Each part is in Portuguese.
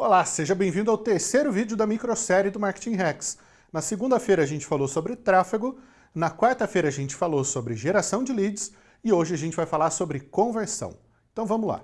Olá, seja bem-vindo ao terceiro vídeo da microsérie do Marketing Hacks. Na segunda-feira a gente falou sobre tráfego, na quarta-feira a gente falou sobre geração de leads e hoje a gente vai falar sobre conversão. Então vamos lá.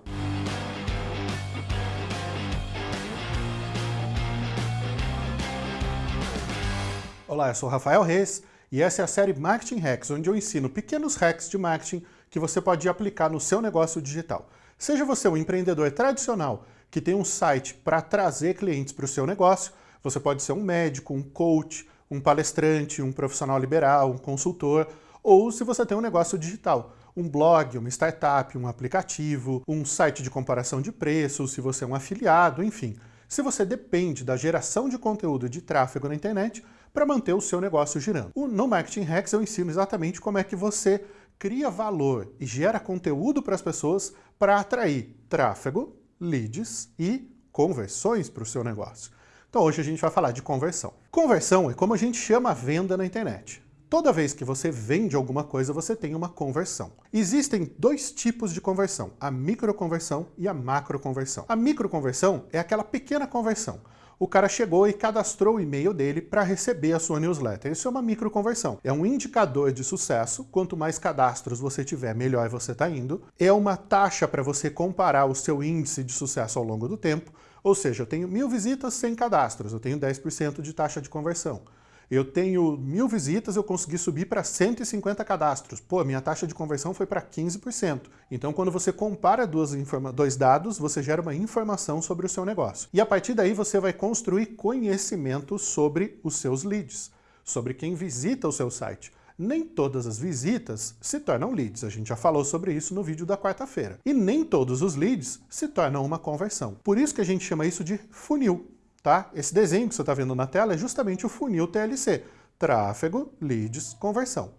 Olá, eu sou Rafael Reis e essa é a série Marketing Hacks, onde eu ensino pequenos hacks de marketing que você pode aplicar no seu negócio digital. Seja você um empreendedor tradicional que tem um site para trazer clientes para o seu negócio, você pode ser um médico, um coach, um palestrante, um profissional liberal, um consultor, ou se você tem um negócio digital, um blog, uma startup, um aplicativo, um site de comparação de preços, se você é um afiliado, enfim. Se você depende da geração de conteúdo de tráfego na internet para manter o seu negócio girando. No Marketing Hacks eu ensino exatamente como é que você cria valor e gera conteúdo para as pessoas para atrair tráfego, leads e conversões para o seu negócio. Então hoje a gente vai falar de conversão. Conversão é como a gente chama a venda na internet. Toda vez que você vende alguma coisa, você tem uma conversão. Existem dois tipos de conversão, a microconversão e a macroconversão. A microconversão é aquela pequena conversão, o cara chegou e cadastrou o e-mail dele para receber a sua newsletter. Isso é uma microconversão. É um indicador de sucesso. Quanto mais cadastros você tiver, melhor você está indo. É uma taxa para você comparar o seu índice de sucesso ao longo do tempo. Ou seja, eu tenho mil visitas sem cadastros, eu tenho 10% de taxa de conversão. Eu tenho mil visitas, eu consegui subir para 150 cadastros. Pô, minha taxa de conversão foi para 15%. Então, quando você compara duas dois dados, você gera uma informação sobre o seu negócio. E a partir daí, você vai construir conhecimento sobre os seus leads, sobre quem visita o seu site. Nem todas as visitas se tornam leads, a gente já falou sobre isso no vídeo da quarta-feira. E nem todos os leads se tornam uma conversão. Por isso que a gente chama isso de funil. Tá? Esse desenho que você está vendo na tela é justamente o funil TLC, tráfego, leads, conversão.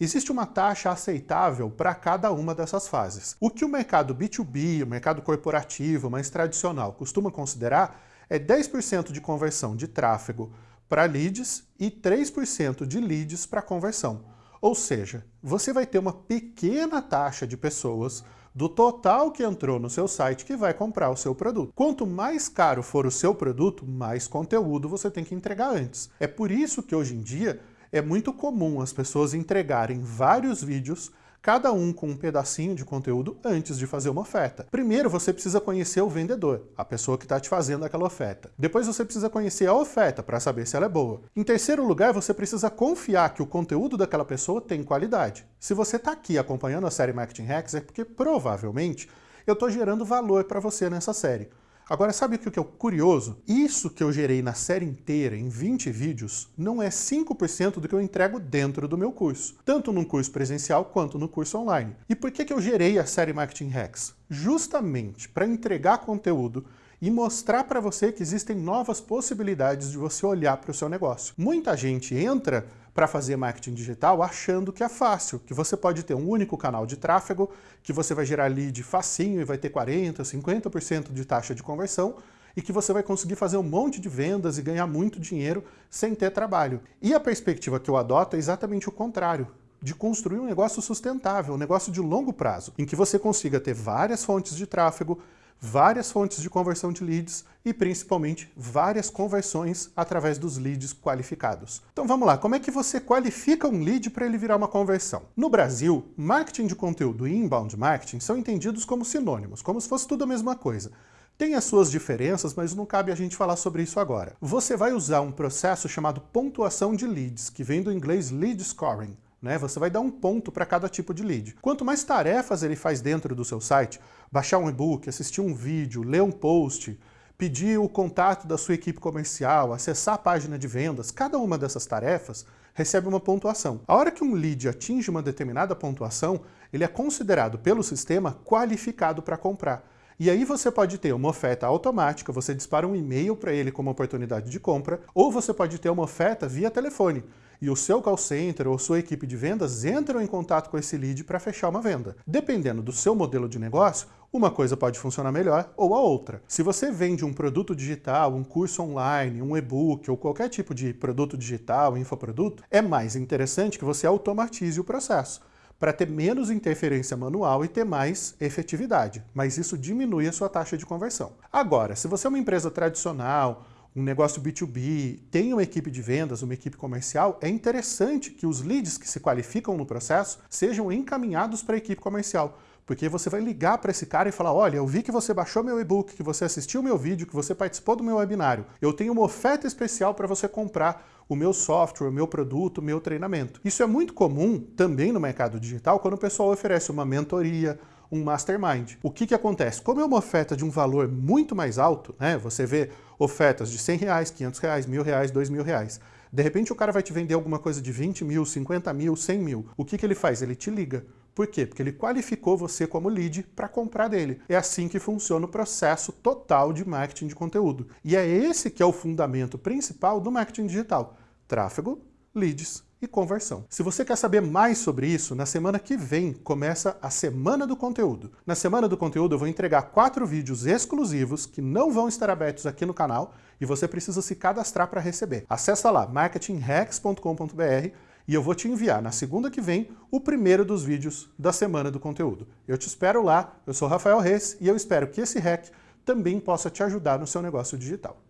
Existe uma taxa aceitável para cada uma dessas fases. O que o mercado B2B, o mercado corporativo, mais tradicional, costuma considerar é 10% de conversão de tráfego para leads e 3% de leads para conversão. Ou seja, você vai ter uma pequena taxa de pessoas do total que entrou no seu site que vai comprar o seu produto. Quanto mais caro for o seu produto, mais conteúdo você tem que entregar antes. É por isso que hoje em dia é muito comum as pessoas entregarem vários vídeos cada um com um pedacinho de conteúdo antes de fazer uma oferta. Primeiro você precisa conhecer o vendedor, a pessoa que está te fazendo aquela oferta. Depois você precisa conhecer a oferta para saber se ela é boa. Em terceiro lugar, você precisa confiar que o conteúdo daquela pessoa tem qualidade. Se você está aqui acompanhando a série Marketing Hacks é porque provavelmente eu estou gerando valor para você nessa série. Agora, sabe o que é curioso? Isso que eu gerei na série inteira, em 20 vídeos, não é 5% do que eu entrego dentro do meu curso, tanto no curso presencial quanto no curso online. E por que, que eu gerei a série Marketing Hacks? Justamente para entregar conteúdo e mostrar para você que existem novas possibilidades de você olhar para o seu negócio. Muita gente entra para fazer marketing digital achando que é fácil, que você pode ter um único canal de tráfego, que você vai gerar lead facinho e vai ter 40%, 50% de taxa de conversão, e que você vai conseguir fazer um monte de vendas e ganhar muito dinheiro sem ter trabalho. E a perspectiva que eu adoto é exatamente o contrário de construir um negócio sustentável, um negócio de longo prazo, em que você consiga ter várias fontes de tráfego, várias fontes de conversão de leads e principalmente várias conversões através dos leads qualificados. Então vamos lá, como é que você qualifica um lead para ele virar uma conversão? No Brasil, marketing de conteúdo e inbound marketing são entendidos como sinônimos, como se fosse tudo a mesma coisa. Tem as suas diferenças, mas não cabe a gente falar sobre isso agora. Você vai usar um processo chamado pontuação de leads, que vem do inglês lead scoring. Né? Você vai dar um ponto para cada tipo de lead. Quanto mais tarefas ele faz dentro do seu site, baixar um e-book, assistir um vídeo, ler um post, pedir o contato da sua equipe comercial, acessar a página de vendas, cada uma dessas tarefas recebe uma pontuação. A hora que um lead atinge uma determinada pontuação, ele é considerado pelo sistema qualificado para comprar. E aí você pode ter uma oferta automática, você dispara um e-mail para ele como oportunidade de compra, ou você pode ter uma oferta via telefone e o seu call center ou sua equipe de vendas entram em contato com esse lead para fechar uma venda. Dependendo do seu modelo de negócio, uma coisa pode funcionar melhor ou a outra. Se você vende um produto digital, um curso online, um e-book ou qualquer tipo de produto digital, infoproduto, é mais interessante que você automatize o processo para ter menos interferência manual e ter mais efetividade, mas isso diminui a sua taxa de conversão. Agora, se você é uma empresa tradicional, um negócio B2B, tem uma equipe de vendas, uma equipe comercial, é interessante que os leads que se qualificam no processo sejam encaminhados para a equipe comercial. Porque você vai ligar para esse cara e falar, olha, eu vi que você baixou meu e-book, que você assistiu meu vídeo, que você participou do meu webinário. Eu tenho uma oferta especial para você comprar o meu software, o meu produto, o meu treinamento. Isso é muito comum também no mercado digital quando o pessoal oferece uma mentoria, um mastermind. O que, que acontece? Como é uma oferta de um valor muito mais alto, né? Você vê ofertas de 100 reais, 500 reais, mil reais, dois mil reais. De repente o cara vai te vender alguma coisa de 20 mil, 50 mil, 100 mil. O que, que ele faz? Ele te liga. Por quê? Porque ele qualificou você como lead para comprar dele. É assim que funciona o processo total de marketing de conteúdo. E é esse que é o fundamento principal do marketing digital. Tráfego, leads e conversão. Se você quer saber mais sobre isso, na semana que vem começa a Semana do Conteúdo. Na Semana do Conteúdo eu vou entregar quatro vídeos exclusivos que não vão estar abertos aqui no canal e você precisa se cadastrar para receber. Acesse lá marketinghacks.com.br e eu vou te enviar na segunda que vem o primeiro dos vídeos da Semana do Conteúdo. Eu te espero lá, eu sou Rafael Reis e eu espero que esse hack também possa te ajudar no seu negócio digital.